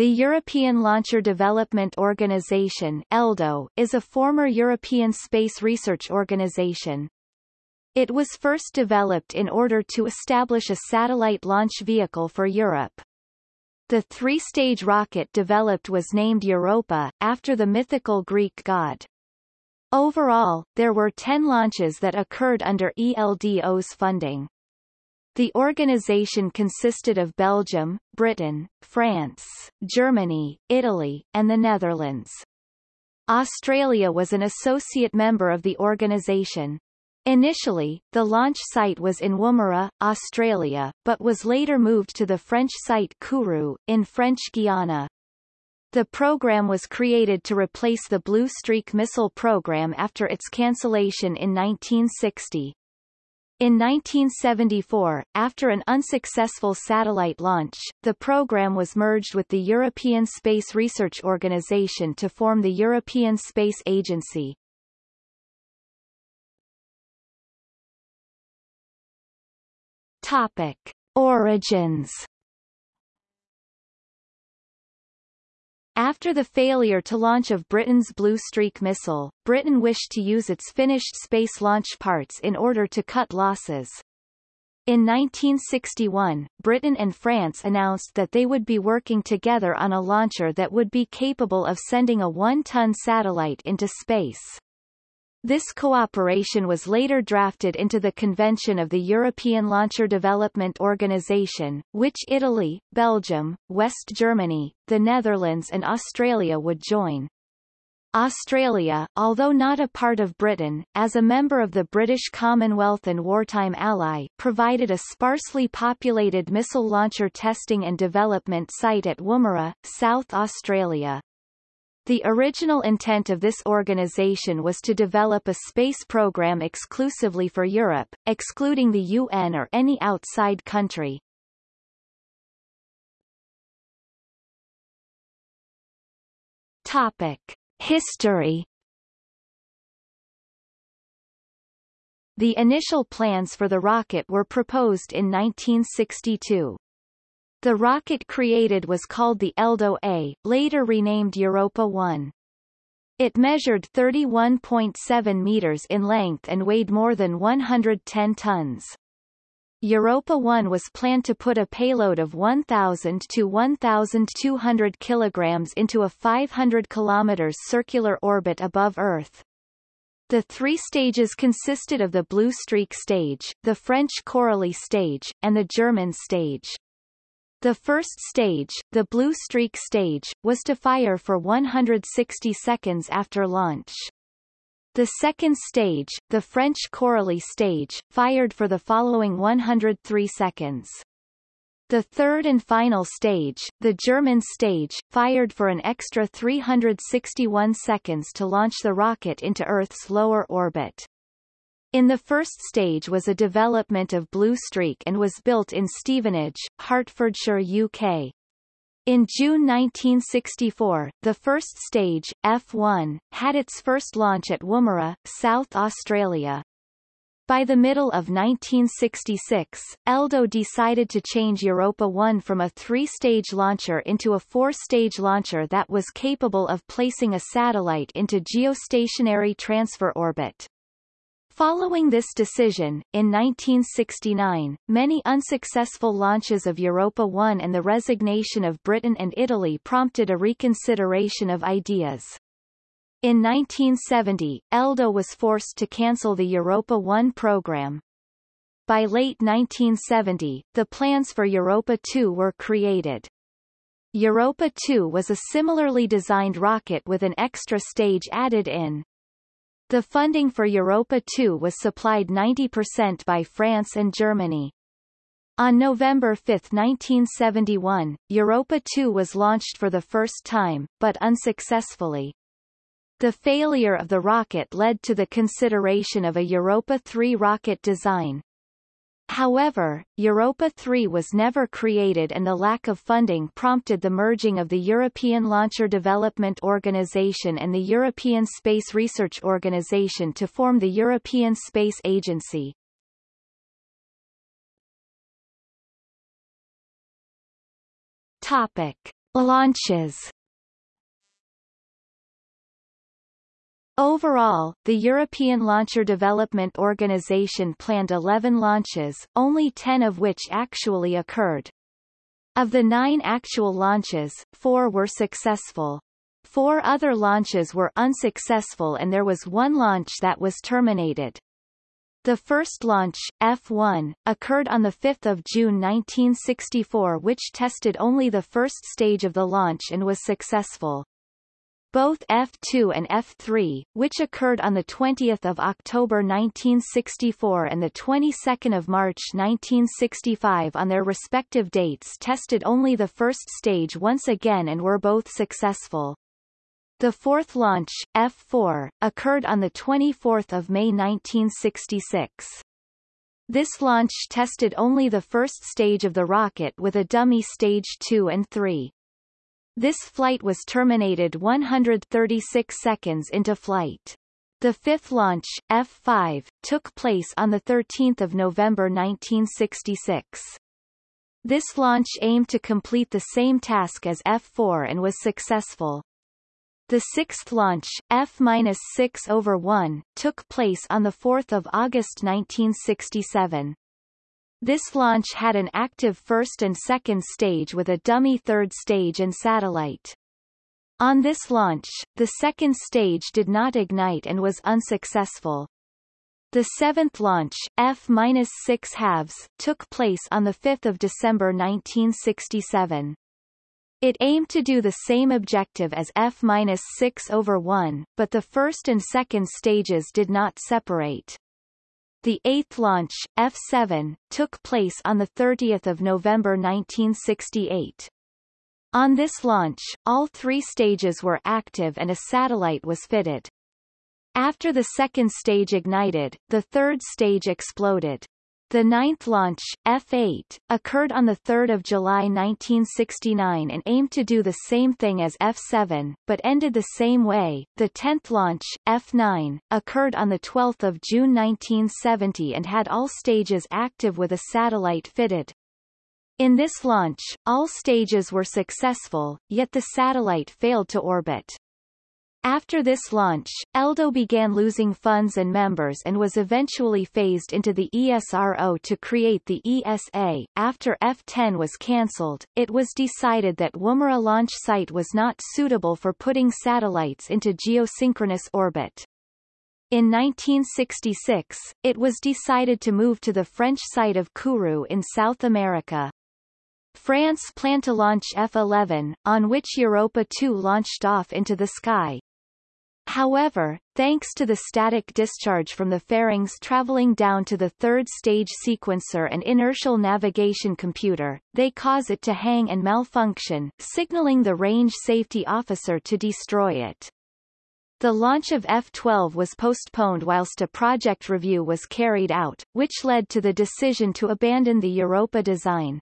The European Launcher Development Organization ELDO, is a former European space research organization. It was first developed in order to establish a satellite launch vehicle for Europe. The three-stage rocket developed was named Europa, after the mythical Greek god. Overall, there were 10 launches that occurred under ELDO's funding. The organization consisted of Belgium, Britain, France, Germany, Italy, and the Netherlands. Australia was an associate member of the organization. Initially, the launch site was in Woomera, Australia, but was later moved to the French site Kourou, in French Guiana. The program was created to replace the Blue Streak missile program after its cancellation in 1960. In 1974, after an unsuccessful satellite launch, the program was merged with the European Space Research Organisation to form the European Space Agency. Topic. Origins After the failure to launch of Britain's Blue Streak missile, Britain wished to use its finished space launch parts in order to cut losses. In 1961, Britain and France announced that they would be working together on a launcher that would be capable of sending a one-ton satellite into space. This cooperation was later drafted into the Convention of the European Launcher Development Organization, which Italy, Belgium, West Germany, the Netherlands and Australia would join. Australia, although not a part of Britain, as a member of the British Commonwealth and wartime ally, provided a sparsely populated missile launcher testing and development site at Woomera, South Australia. The original intent of this organization was to develop a space program exclusively for Europe, excluding the UN or any outside country. Topic. History The initial plans for the rocket were proposed in 1962. The rocket created was called the Eldo A, later renamed Europa 1. It measured 31.7 meters in length and weighed more than 110 tons. Europa 1 was planned to put a payload of 1,000 to 1,200 kilograms into a 500 kilometers circular orbit above Earth. The three stages consisted of the Blue Streak stage, the French Coralie stage, and the German stage. The first stage, the Blue Streak stage, was to fire for 160 seconds after launch. The second stage, the French Coralie stage, fired for the following 103 seconds. The third and final stage, the German stage, fired for an extra 361 seconds to launch the rocket into Earth's lower orbit. In the first stage was a development of Blue Streak and was built in Stevenage, Hertfordshire UK. In June 1964, the first stage, F1, had its first launch at Woomera, South Australia. By the middle of 1966, Eldo decided to change Europa 1 from a three-stage launcher into a four-stage launcher that was capable of placing a satellite into geostationary transfer orbit. Following this decision, in 1969, many unsuccessful launches of Europa 1 and the resignation of Britain and Italy prompted a reconsideration of ideas. In 1970, Eldo was forced to cancel the Europa 1 program. By late 1970, the plans for Europa 2 were created. Europa 2 was a similarly designed rocket with an extra stage added in. The funding for Europa 2 was supplied 90% by France and Germany. On November 5, 1971, Europa 2 was launched for the first time, but unsuccessfully. The failure of the rocket led to the consideration of a Europa 3 rocket design. However, Europa 3 was never created and the lack of funding prompted the merging of the European Launcher Development Organization and the European Space Research Organization to form the European Space Agency. Topic. Launches Overall, the European Launcher Development Organization planned 11 launches, only 10 of which actually occurred. Of the nine actual launches, four were successful. Four other launches were unsuccessful and there was one launch that was terminated. The first launch, F-1, occurred on 5 June 1964 which tested only the first stage of the launch and was successful. Both F2 and F3, which occurred on 20 October 1964 and the 22nd of March 1965 on their respective dates tested only the first stage once again and were both successful. The fourth launch, F4, occurred on 24 May 1966. This launch tested only the first stage of the rocket with a dummy stage 2 and 3. This flight was terminated 136 seconds into flight. The fifth launch, F-5, took place on 13 November 1966. This launch aimed to complete the same task as F-4 and was successful. The sixth launch, F-6 over 1, took place on 4 August 1967. This launch had an active first and second stage with a dummy third stage and satellite. On this launch, the second stage did not ignite and was unsuccessful. The seventh launch, F-6 halves, took place on 5 December 1967. It aimed to do the same objective as F-6 over 1, but the first and second stages did not separate. The eighth launch, F-7, took place on 30 November 1968. On this launch, all three stages were active and a satellite was fitted. After the second stage ignited, the third stage exploded. The ninth launch, F-8, occurred on 3 July 1969 and aimed to do the same thing as F-7, but ended the same way. The tenth launch, F-9, occurred on 12 June 1970 and had all stages active with a satellite fitted. In this launch, all stages were successful, yet the satellite failed to orbit. After this launch, ELDO began losing funds and members and was eventually phased into the ESRO to create the ESA. After F-10 was cancelled, it was decided that Woomera launch site was not suitable for putting satellites into geosynchronous orbit. In 1966, it was decided to move to the French site of Kourou in South America. France planned to launch F-11, on which Europa 2 launched off into the sky, However, thanks to the static discharge from the fairings traveling down to the third stage sequencer and inertial navigation computer, they cause it to hang and malfunction, signaling the range safety officer to destroy it. The launch of F-12 was postponed whilst a project review was carried out, which led to the decision to abandon the Europa design.